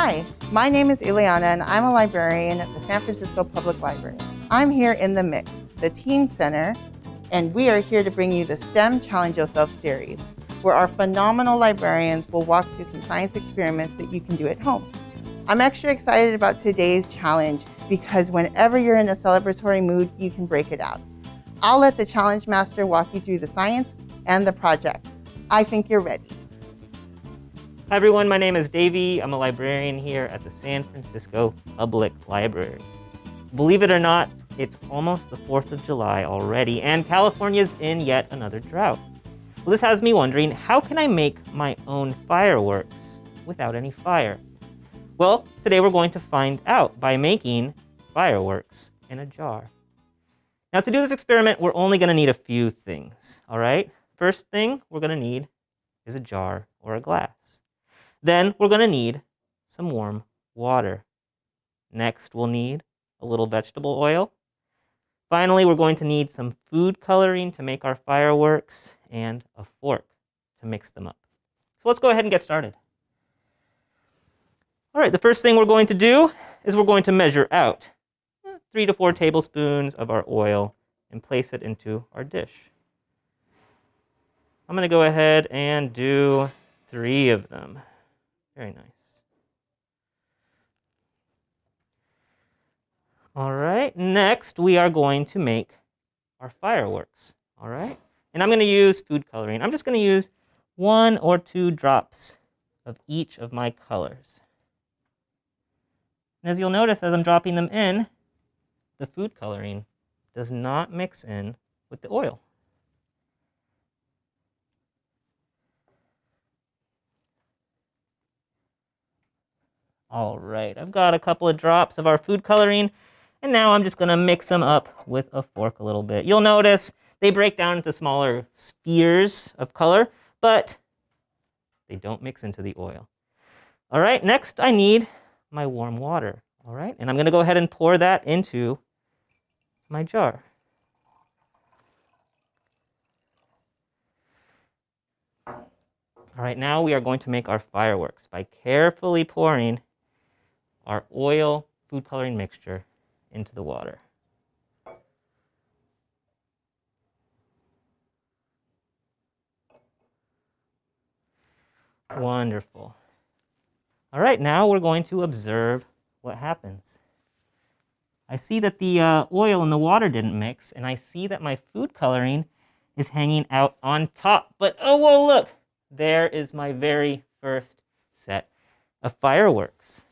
Hi, my name is Ileana and I'm a librarian at the San Francisco Public Library. I'm here in the Mix, the Teen Center, and we are here to bring you the STEM Challenge Yourself series, where our phenomenal librarians will walk through some science experiments that you can do at home. I'm extra excited about today's challenge because whenever you're in a celebratory mood, you can break it out. I'll let the challenge master walk you through the science and the project. I think you're ready. Hi everyone, my name is Davey. I'm a librarian here at the San Francisco Public Library. Believe it or not, it's almost the 4th of July already, and California's in yet another drought. Well, this has me wondering, how can I make my own fireworks without any fire? Well, today we're going to find out by making fireworks in a jar. Now to do this experiment, we're only gonna need a few things, all right? First thing we're gonna need is a jar or a glass. Then we're going to need some warm water. Next, we'll need a little vegetable oil. Finally, we're going to need some food coloring to make our fireworks and a fork to mix them up. So let's go ahead and get started. All right, the first thing we're going to do is we're going to measure out hmm, three to four tablespoons of our oil and place it into our dish. I'm going to go ahead and do three of them. Very nice. All right, next we are going to make our fireworks. All right, and I'm going to use food coloring. I'm just going to use one or two drops of each of my colors. And as you'll notice as I'm dropping them in, the food coloring does not mix in with the oil. All right, I've got a couple of drops of our food coloring, and now I'm just gonna mix them up with a fork a little bit. You'll notice they break down into smaller spheres of color, but they don't mix into the oil. All right, next I need my warm water. All right, and I'm gonna go ahead and pour that into my jar. All right, now we are going to make our fireworks by carefully pouring our oil food coloring mixture into the water. Wonderful. All right, now we're going to observe what happens. I see that the uh, oil and the water didn't mix, and I see that my food coloring is hanging out on top. But oh, whoa, look, there is my very first set of fireworks.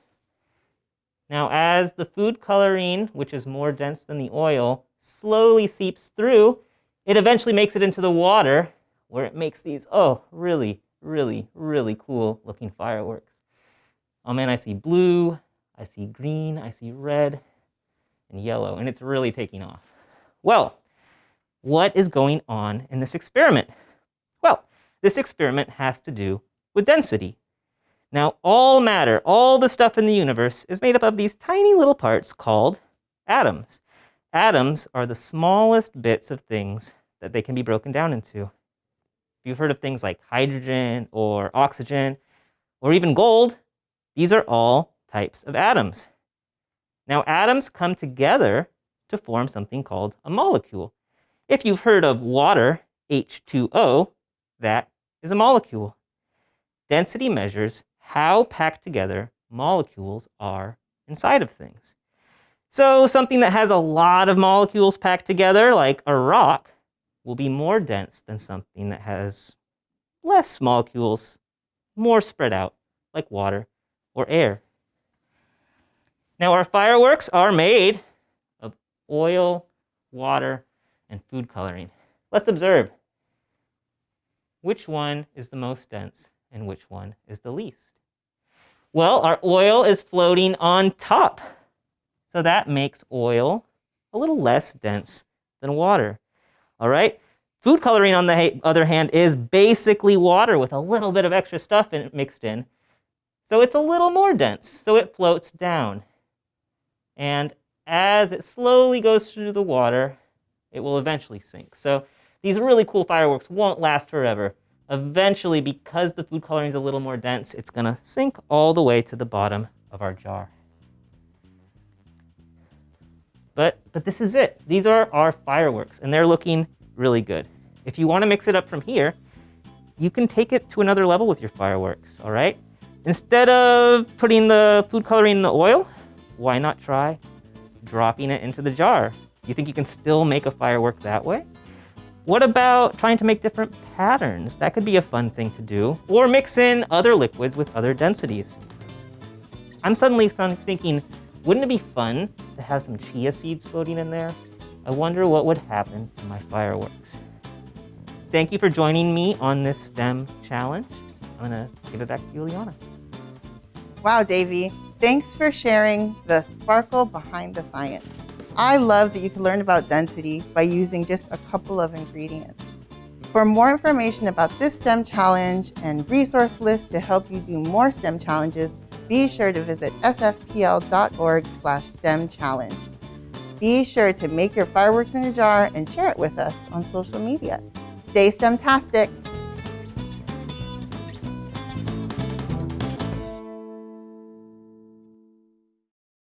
Now, as the food coloring, which is more dense than the oil, slowly seeps through, it eventually makes it into the water where it makes these, oh, really, really, really cool looking fireworks. Oh man, I see blue, I see green, I see red, and yellow, and it's really taking off. Well, what is going on in this experiment? Well, this experiment has to do with density. Now, all matter, all the stuff in the universe is made up of these tiny little parts called atoms. Atoms are the smallest bits of things that they can be broken down into. If you've heard of things like hydrogen or oxygen or even gold, these are all types of atoms. Now, atoms come together to form something called a molecule. If you've heard of water, H2O, that is a molecule. Density measures how packed together molecules are inside of things. So something that has a lot of molecules packed together, like a rock, will be more dense than something that has less molecules, more spread out, like water or air. Now our fireworks are made of oil, water, and food coloring. Let's observe. Which one is the most dense and which one is the least? Well, our oil is floating on top. So that makes oil a little less dense than water. All right? Food coloring, on the other hand, is basically water with a little bit of extra stuff in mixed in. So it's a little more dense, so it floats down. And as it slowly goes through the water, it will eventually sink. So these really cool fireworks won't last forever. Eventually, because the food coloring is a little more dense, it's going to sink all the way to the bottom of our jar. But, but this is it. These are our fireworks, and they're looking really good. If you want to mix it up from here, you can take it to another level with your fireworks, all right? Instead of putting the food coloring in the oil, why not try dropping it into the jar? You think you can still make a firework that way? What about trying to make different patterns? That could be a fun thing to do. Or mix in other liquids with other densities. I'm suddenly thinking, wouldn't it be fun to have some chia seeds floating in there? I wonder what would happen to my fireworks. Thank you for joining me on this STEM challenge. I'm gonna give it back to you, Liana. Wow, Davey. Thanks for sharing the sparkle behind the science. I love that you can learn about density by using just a couple of ingredients. For more information about this STEM challenge and resource lists to help you do more STEM challenges, be sure to visit sfpl.org slash STEM challenge. Be sure to make your fireworks in a jar and share it with us on social media. Stay STEM-tastic!